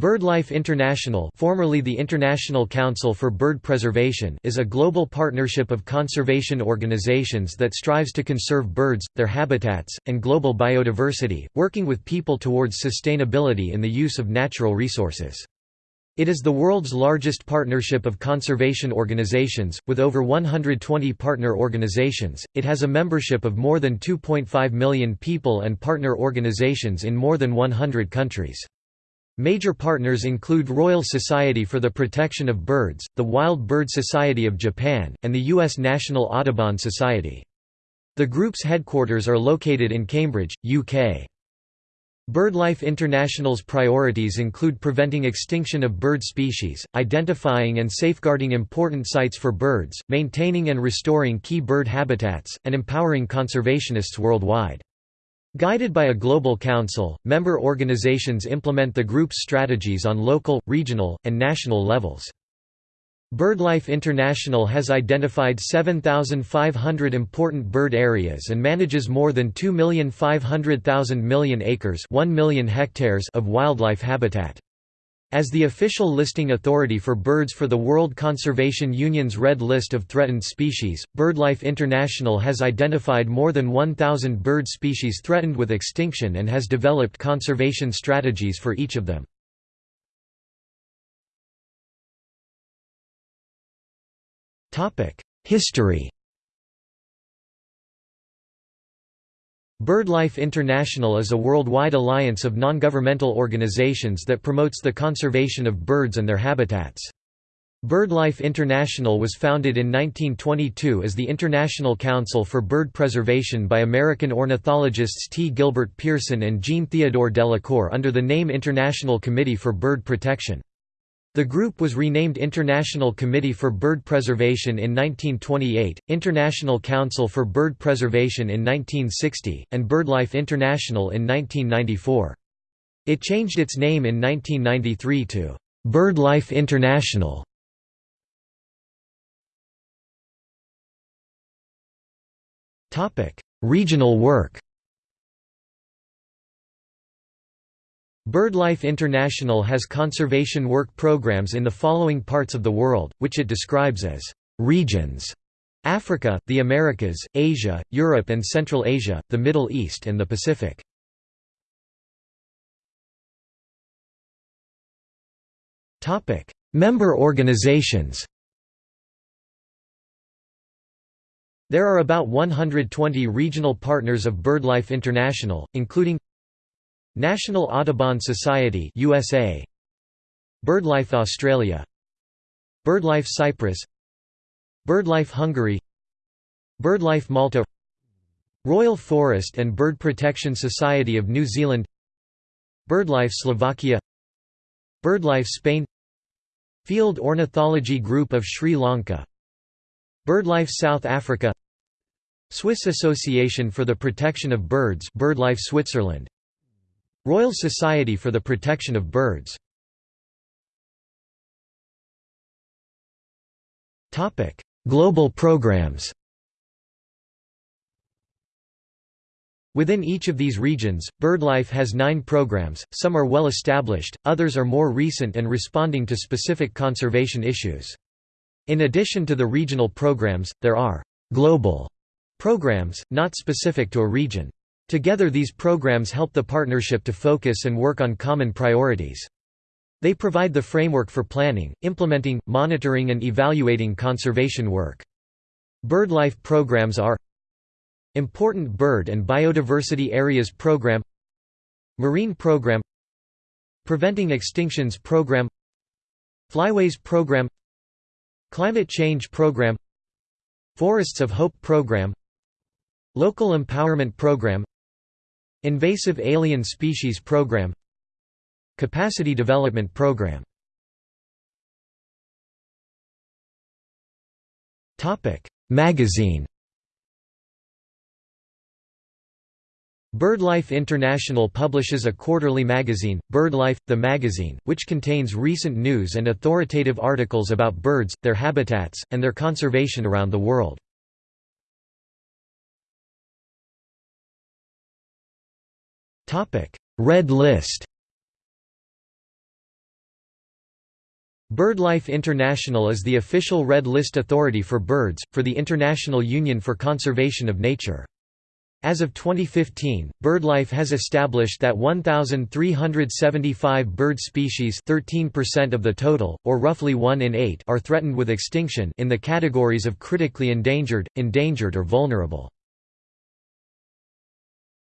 BirdLife International formerly the International Council for Bird Preservation is a global partnership of conservation organizations that strives to conserve birds, their habitats, and global biodiversity, working with people towards sustainability in the use of natural resources. It is the world's largest partnership of conservation organizations, with over 120 partner organizations. It has a membership of more than 2.5 million people and partner organizations in more than 100 countries. Major partners include Royal Society for the Protection of Birds, the Wild Bird Society of Japan, and the U.S. National Audubon Society. The group's headquarters are located in Cambridge, UK. BirdLife International's priorities include preventing extinction of bird species, identifying and safeguarding important sites for birds, maintaining and restoring key bird habitats, and empowering conservationists worldwide. Guided by a global council, member organizations implement the group's strategies on local, regional, and national levels. BirdLife International has identified 7,500 important bird areas and manages more than 2,500,000 million acres 1 million hectares of wildlife habitat. As the official listing authority for birds for the World Conservation Union's Red List of Threatened Species, BirdLife International has identified more than 1,000 bird species threatened with extinction and has developed conservation strategies for each of them. History BirdLife International is a worldwide alliance of non-governmental organizations that promotes the conservation of birds and their habitats. BirdLife International was founded in 1922 as the International Council for Bird Preservation by American ornithologists T. Gilbert Pearson and Jean Theodore Delacour under the name International Committee for Bird Protection. The group was renamed International Committee for Bird Preservation in 1928, International Council for Bird Preservation in 1960, and BirdLife International in 1994. It changed its name in 1993 to BirdLife International. Regional work BirdLife International has conservation work programs in the following parts of the world, which it describes as regions Africa, the Americas, Asia, Europe and Central Asia, the Middle East and the Pacific. Member organizations There are about 120 regional partners of BirdLife International, including National Audubon Society USA BirdLife Australia. BirdLife Cyprus. BirdLife Hungary. BirdLife Malta. Royal Forest and Bird Protection Society of New Zealand. BirdLife Slovakia. BirdLife Spain. Field Ornithology Group of Sri Lanka. BirdLife South Africa. Swiss Association for the Protection of Birds BirdLife Switzerland Royal Society for the Protection of Birds Global programs Within each of these regions, BirdLife has nine programs, some are well established, others are more recent and responding to specific conservation issues. In addition to the regional programs, there are «global» programs, not specific to a region. Together these programs help the partnership to focus and work on common priorities. They provide the framework for planning, implementing, monitoring and evaluating conservation work. BirdLife programs are Important Bird and Biodiversity Areas Program Marine Program Preventing Extinctions Program Flyways Program Climate Change Program Forests of Hope Program Local Empowerment Program Invasive Alien Species Program Capacity Development Program Magazine BirdLife International publishes a quarterly magazine, BirdLife, the magazine, which contains recent news and authoritative articles about birds, their habitats, and their conservation around the world. Red List BirdLife International is the official Red List authority for birds, for the International Union for Conservation of Nature. As of 2015, BirdLife has established that 1,375 bird species 13% of the total, or roughly 1 in 8 are threatened with extinction in the categories of critically endangered, endangered or vulnerable.